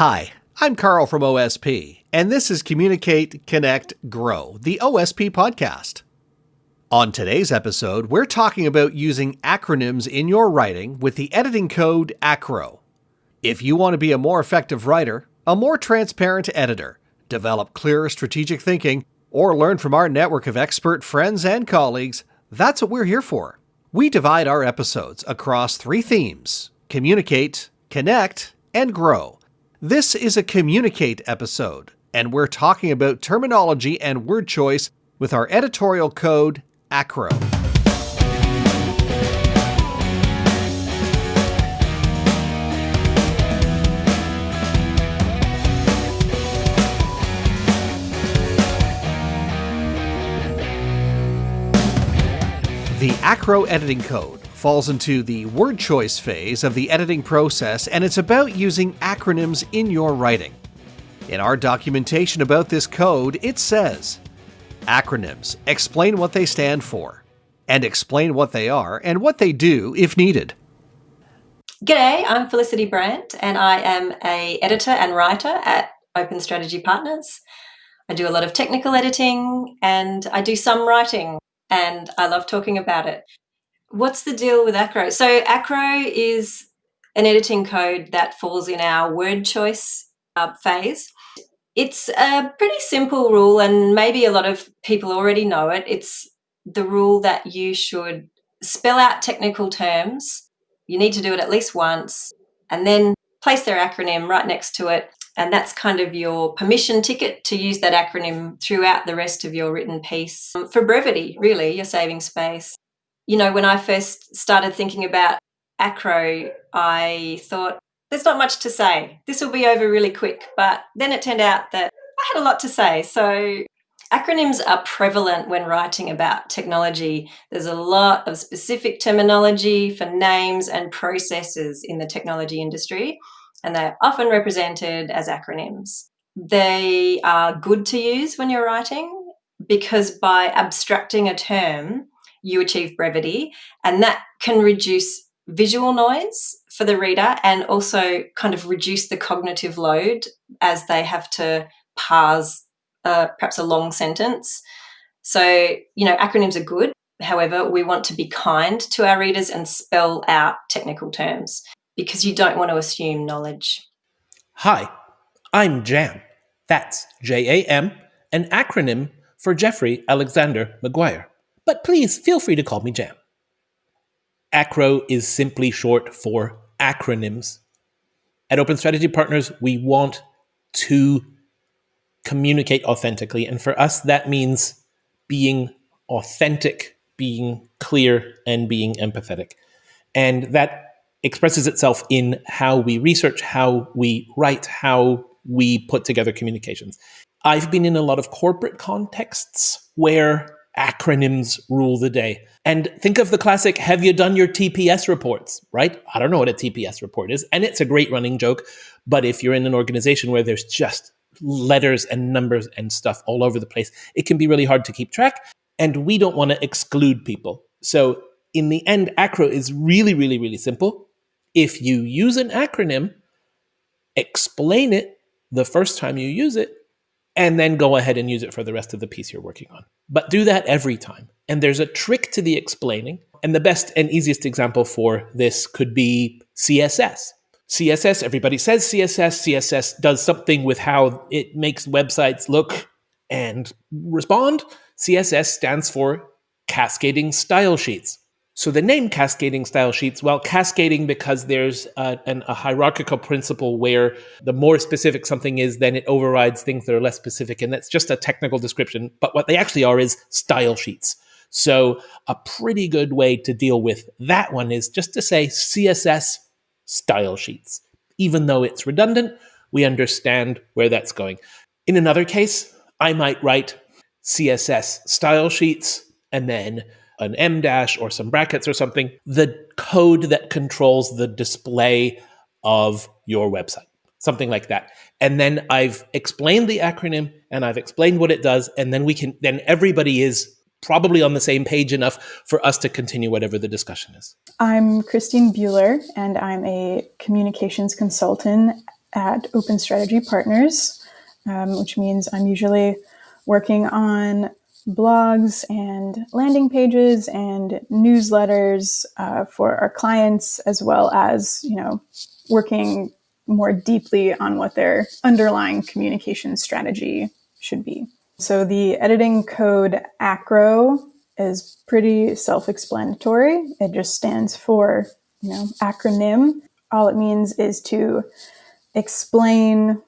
Hi, I'm Carl from OSP, and this is Communicate, Connect, Grow, the OSP podcast. On today's episode, we're talking about using acronyms in your writing with the editing code ACRO. If you want to be a more effective writer, a more transparent editor, develop clearer strategic thinking, or learn from our network of expert friends and colleagues, that's what we're here for. We divide our episodes across three themes communicate, connect, and grow. This is a Communicate episode, and we're talking about terminology and word choice with our editorial code ACRO. The ACRO editing code falls into the word choice phase of the editing process, and it's about using acronyms in your writing. In our documentation about this code, it says Acronyms explain what they stand for, and explain what they are and what they do if needed. G'day, I'm Felicity Brandt, and I am a editor and writer at Open Strategy Partners. I do a lot of technical editing and I do some writing, and I love talking about it. What's the deal with Acro? So Acro is an editing code that falls in our word choice uh, phase. It's a pretty simple rule, and maybe a lot of people already know it. It's the rule that you should spell out technical terms. You need to do it at least once, and then place their acronym right next to it. And that's kind of your permission ticket to use that acronym throughout the rest of your written piece. For brevity, really, you're saving space you know, when I first started thinking about acro, I thought, there's not much to say. This will be over really quick. But then it turned out that I had a lot to say. So acronyms are prevalent when writing about technology. There's a lot of specific terminology for names and processes in the technology industry, and they're often represented as acronyms. They are good to use when you're writing because by abstracting a term, you achieve brevity, and that can reduce visual noise for the reader and also kind of reduce the cognitive load as they have to parse uh, perhaps a long sentence. So, you know, acronyms are good. However, we want to be kind to our readers and spell out technical terms because you don't want to assume knowledge. Hi, I'm JAM. That's J A M, an acronym for Jeffrey Alexander McGuire but please feel free to call me Jam. ACRO is simply short for acronyms. At Open Strategy Partners, we want to communicate authentically. And for us, that means being authentic, being clear, and being empathetic. And that expresses itself in how we research, how we write, how we put together communications. I've been in a lot of corporate contexts where acronyms rule the day. And think of the classic have you done your TPS reports, right? I don't know what a TPS report is, and it's a great running joke, but if you're in an organization where there's just letters and numbers and stuff all over the place, it can be really hard to keep track, and we don't want to exclude people. So in the end, acro is really really really simple. If you use an acronym, explain it the first time you use it and then go ahead and use it for the rest of the piece you're working on. But do that every time. And there's a trick to the explaining. And the best and easiest example for this could be CSS. CSS, everybody says CSS. CSS does something with how it makes websites look and respond. CSS stands for cascading style sheets. So the name cascading style sheets, well, cascading because there's a, an, a, hierarchical principle where the more specific something is, then it overrides things that are less specific. And that's just a technical description. But what they actually are is style sheets. So a pretty good way to deal with that one is just to say CSS style sheets. Even though it's redundant, we understand where that's going. In another case, I might write CSS style sheets and then an M dash or some brackets or something, the code that controls the display of your website, something like that. And then I've explained the acronym and I've explained what it does. And then we can, then everybody is probably on the same page enough for us to continue whatever the discussion is. I'm Christine Bueller and I'm a communications consultant at Open Strategy Partners, um, which means I'm usually working on blogs and landing pages and newsletters uh, for our clients, as well as you know working more deeply on what their underlying communication strategy should be. So the editing code ACRO is pretty self-explanatory. It just stands for, you know, acronym. All it means is to explain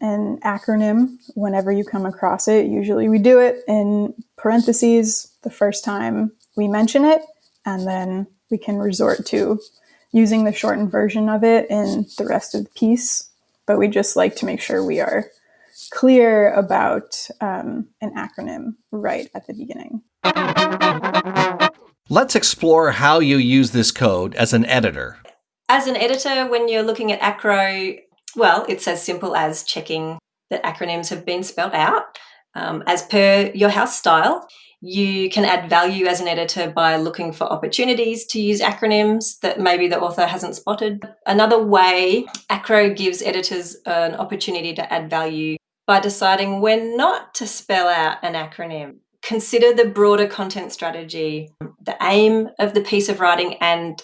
an acronym whenever you come across it. Usually we do it in parentheses the first time we mention it, and then we can resort to using the shortened version of it in the rest of the piece. But we just like to make sure we are clear about um, an acronym right at the beginning. Let's explore how you use this code as an editor. As an editor, when you're looking at Acro, well, it's as simple as checking that acronyms have been spelled out um, as per your house style. You can add value as an editor by looking for opportunities to use acronyms that maybe the author hasn't spotted. Another way, Acro gives editors an opportunity to add value by deciding when not to spell out an acronym. Consider the broader content strategy, the aim of the piece of writing, and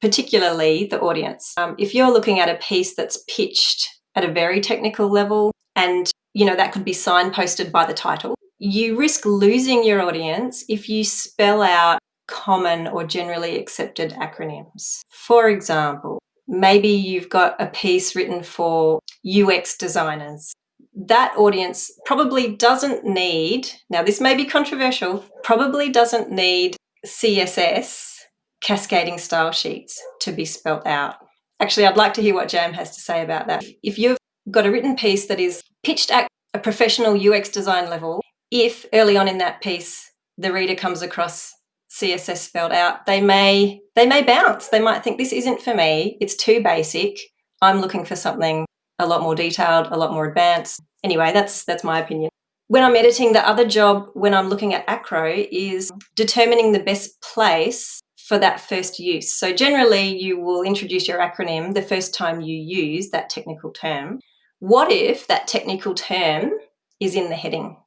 particularly the audience. Um, if you're looking at a piece that's pitched at a very technical level, and you know that could be signposted by the title, you risk losing your audience if you spell out common or generally accepted acronyms. For example, maybe you've got a piece written for UX designers. That audience probably doesn't need, now this may be controversial, probably doesn't need CSS cascading style sheets to be spelt out. Actually, I'd like to hear what Jam has to say about that. If you've got a written piece that is pitched at a professional UX design level, if early on in that piece the reader comes across CSS spelled out, they may they may bounce. They might think this isn't for me. It's too basic. I'm looking for something a lot more detailed, a lot more advanced. Anyway, that's that's my opinion. When I'm editing, the other job when I'm looking at Acro is determining the best place for that first use. So generally you will introduce your acronym the first time you use that technical term. What if that technical term is in the heading?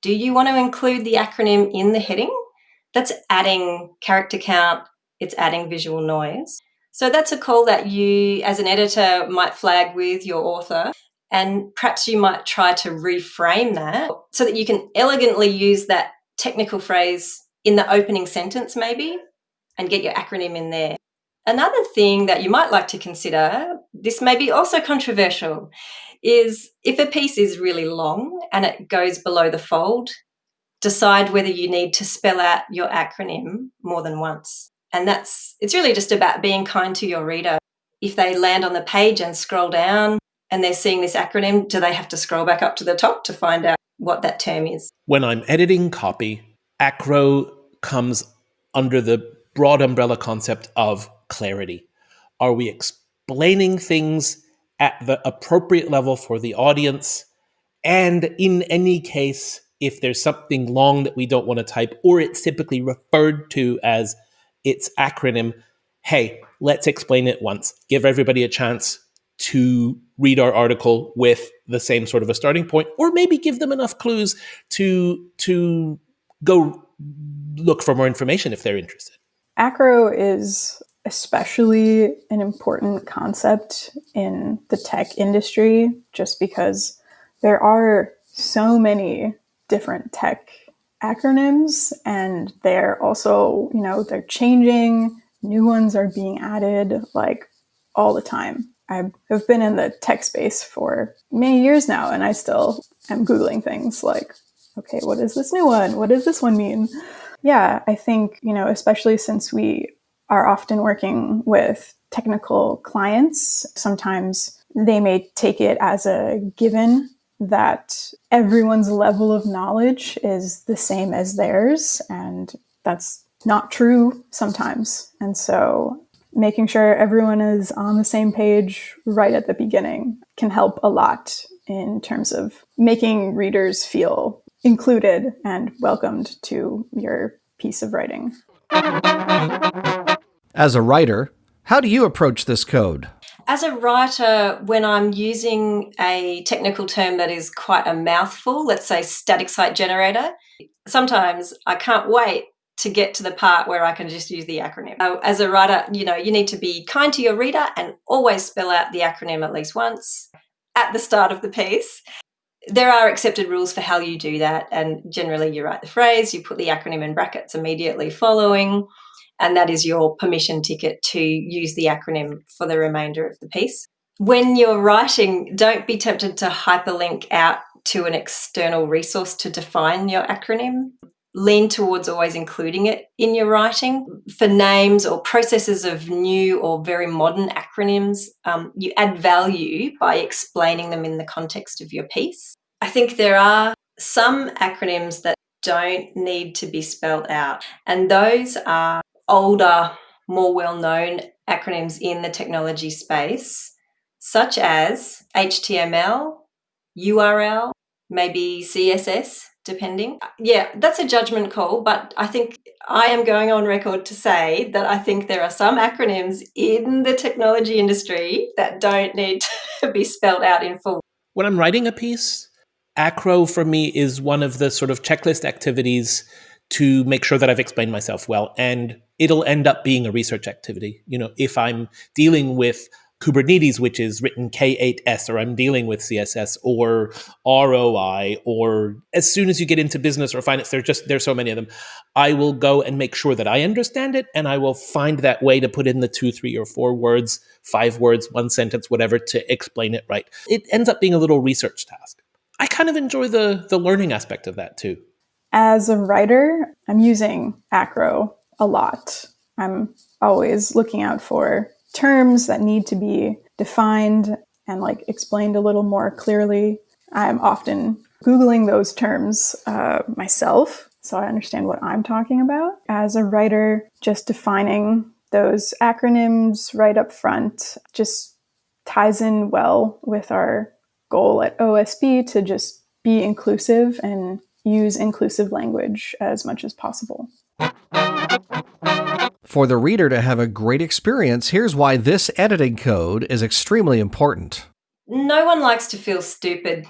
Do you want to include the acronym in the heading? That's adding character count, it's adding visual noise. So that's a call that you, as an editor, might flag with your author. And perhaps you might try to reframe that so that you can elegantly use that technical phrase in the opening sentence, maybe, and get your acronym in there. Another thing that you might like to consider, this may be also controversial, is if a piece is really long and it goes below the fold, decide whether you need to spell out your acronym more than once. And that's, it's really just about being kind to your reader. If they land on the page and scroll down and they're seeing this acronym, do they have to scroll back up to the top to find out what that term is? When I'm editing copy, acro comes under the broad umbrella concept of clarity. Are we explaining things at the appropriate level for the audience? And in any case, if there's something long that we don't want to type, or it's typically referred to as its acronym, hey, let's explain it once. Give everybody a chance to read our article with the same sort of a starting point, or maybe give them enough clues to to go look for more information if they're interested. Acro is especially an important concept in the tech industry just because there are so many different tech acronyms and they're also, you know, they're changing, new ones are being added like all the time. I have been in the tech space for many years now and I still am Googling things like, okay, what is this new one? What does this one mean? Yeah, I think, you know, especially since we are often working with technical clients, sometimes they may take it as a given that everyone's level of knowledge is the same as theirs. And that's not true sometimes. And so making sure everyone is on the same page right at the beginning can help a lot in terms of making readers feel included and welcomed to your piece of writing. As a writer, how do you approach this code? As a writer, when I'm using a technical term that is quite a mouthful, let's say static site generator, sometimes I can't wait to get to the part where I can just use the acronym. As a writer, you know, you need to be kind to your reader and always spell out the acronym at least once at the start of the piece. There are accepted rules for how you do that, and generally you write the phrase, you put the acronym in brackets immediately following, and that is your permission ticket to use the acronym for the remainder of the piece. When you're writing, don't be tempted to hyperlink out to an external resource to define your acronym. Lean towards always including it in your writing. For names or processes of new or very modern acronyms, um, you add value by explaining them in the context of your piece. I think there are some acronyms that don't need to be spelled out, and those are older, more well known acronyms in the technology space, such as HTML, URL, maybe CSS, depending. Uh, yeah, that's a judgment call, but I think I am going on record to say that I think there are some acronyms in the technology industry that don't need to be spelled out in full. When I'm writing a piece, acro for me is one of the sort of checklist activities to make sure that I've explained myself well. And it'll end up being a research activity. You know, if I'm dealing with Kubernetes, which is written K8S, or I'm dealing with CSS or ROI, or as soon as you get into business or finance, there's just there's so many of them. I will go and make sure that I understand it, and I will find that way to put in the two, three, or four words, five words, one sentence, whatever, to explain it right. It ends up being a little research task. I kind of enjoy the the learning aspect of that too. As a writer, I'm using Acro a lot. I'm always looking out for terms that need to be defined and like explained a little more clearly. I'm often Googling those terms uh, myself so I understand what I'm talking about. As a writer, just defining those acronyms right up front just ties in well with our goal at OSP to just be inclusive and use inclusive language as much as possible. For the reader to have a great experience, here's why this editing code is extremely important. No one likes to feel stupid.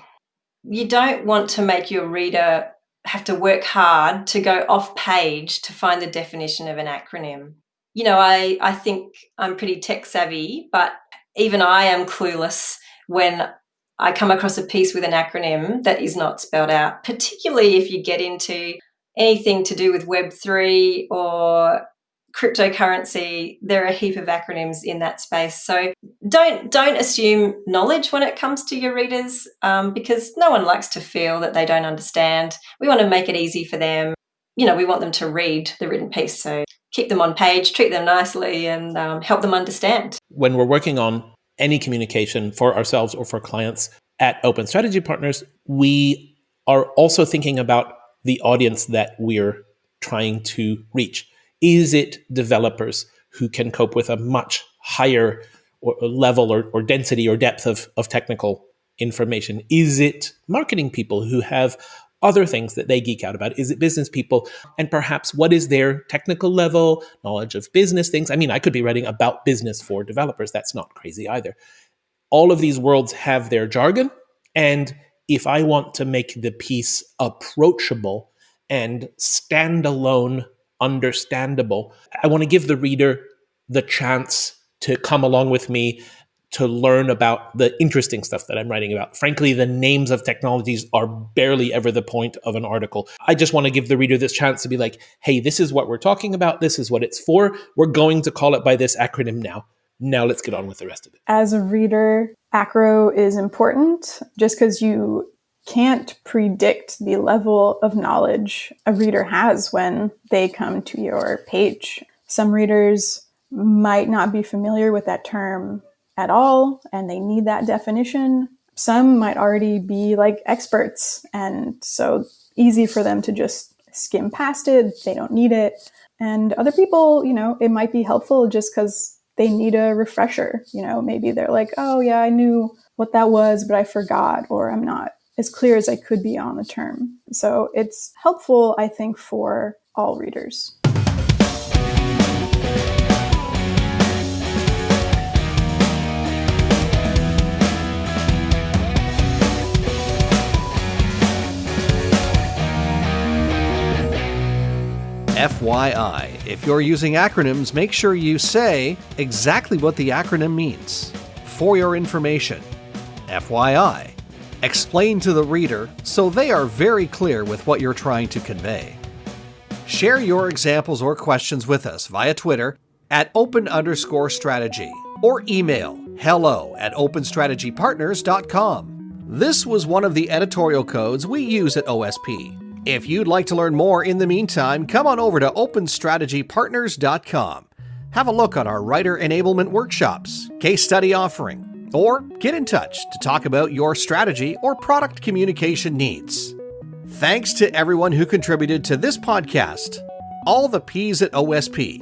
You don't want to make your reader have to work hard to go off page to find the definition of an acronym. You know, I, I think I'm pretty tech savvy, but even I am clueless when I come across a piece with an acronym that is not spelled out, particularly if you get into anything to do with Web3 or cryptocurrency there are a heap of acronyms in that space. So don't don't assume knowledge when it comes to your readers um, because no one likes to feel that they don't understand. We want to make it easy for them. You know we want them to read the written piece so keep them on page treat them nicely and um, help them understand. When we're working on any communication for ourselves or for clients at Open Strategy Partners, we are also thinking about the audience that we're trying to reach. Is it developers who can cope with a much higher or level or, or density or depth of, of technical information? Is it marketing people who have other things that they geek out about? Is it business people? And perhaps what is their technical level, knowledge of business things? I mean, I could be writing about business for developers. That's not crazy either. All of these worlds have their jargon. And if I want to make the piece approachable and standalone, understandable, I want to give the reader the chance to come along with me to learn about the interesting stuff that I'm writing about. Frankly, the names of technologies are barely ever the point of an article. I just want to give the reader this chance to be like, hey, this is what we're talking about. This is what it's for. We're going to call it by this acronym now. Now let's get on with the rest of it. As a reader, acro is important just because you can't predict the level of knowledge a reader has when they come to your page. Some readers might not be familiar with that term at all and they need that definition. Some might already be like experts and so easy for them to just skim past it, they don't need it. And other people, you know, it might be helpful just because they need a refresher. You know, maybe they're like, oh, yeah, I knew what that was, but I forgot, or I'm not as clear as I could be on the term. So it's helpful, I think, for all readers. FYI, if you're using acronyms, make sure you say exactly what the acronym means. For your information, FYI. Explain to the reader so they are very clear with what you're trying to convey. Share your examples or questions with us via Twitter at open underscore strategy or email hello at openstrategypartners.com. This was one of the editorial codes we use at OSP. If you'd like to learn more in the meantime, come on over to openstrategypartners.com. Have a look on our writer enablement workshops, case study offering, or get in touch to talk about your strategy or product communication needs. Thanks to everyone who contributed to this podcast, all the P's at OSP.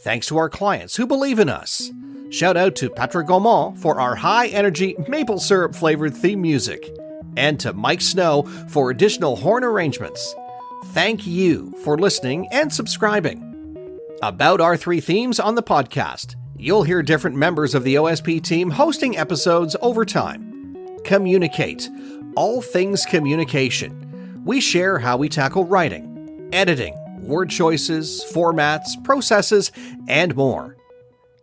Thanks to our clients who believe in us. Shout out to Patrick Gaumont for our high energy maple syrup flavored theme music, and to Mike Snow for additional horn arrangements. Thank you for listening and subscribing. About our three themes on the podcast, you'll hear different members of the OSP team hosting episodes over time. Communicate, all things communication we share how we tackle writing, editing, word choices, formats, processes, and more.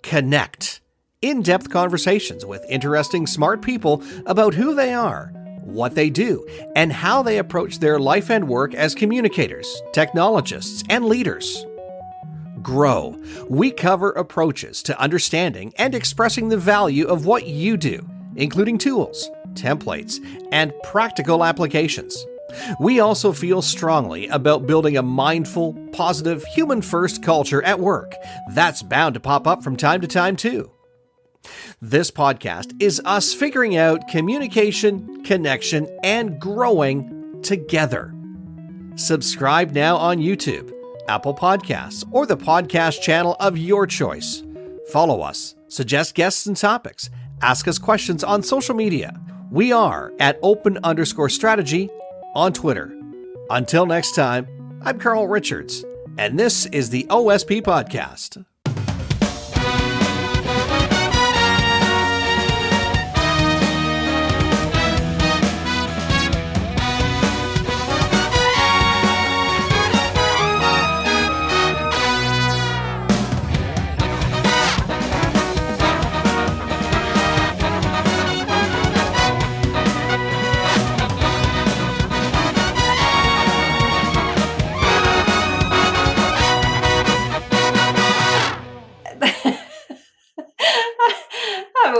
Connect. In depth conversations with interesting, smart people about who they are, what they do, and how they approach their life and work as communicators, technologists, and leaders. Grow. We cover approaches to understanding and expressing the value of what you do, including tools, templates, and practical applications. We also feel strongly about building a mindful, positive, human first culture at work. That's bound to pop up from time to time, too. This podcast is us figuring out communication, connection, and growing together. Subscribe now on YouTube, Apple Podcasts, or the podcast channel of your choice. Follow us, suggest guests and topics, ask us questions on social media. We are at open underscore strategy on Twitter. Until next time, I'm Carl Richards, and this is the OSP Podcast.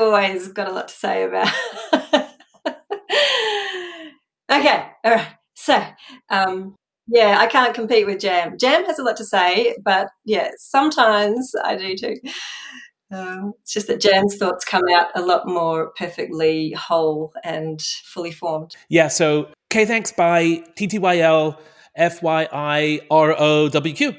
Always got a lot to say about. okay, all right. So, um, yeah, I can't compete with Jam. Jam has a lot to say, but yeah, sometimes I do too. Um, it's just that Jam's thoughts come out a lot more perfectly whole and fully formed. Yeah, so K thanks by TTYL FYI ROWQ.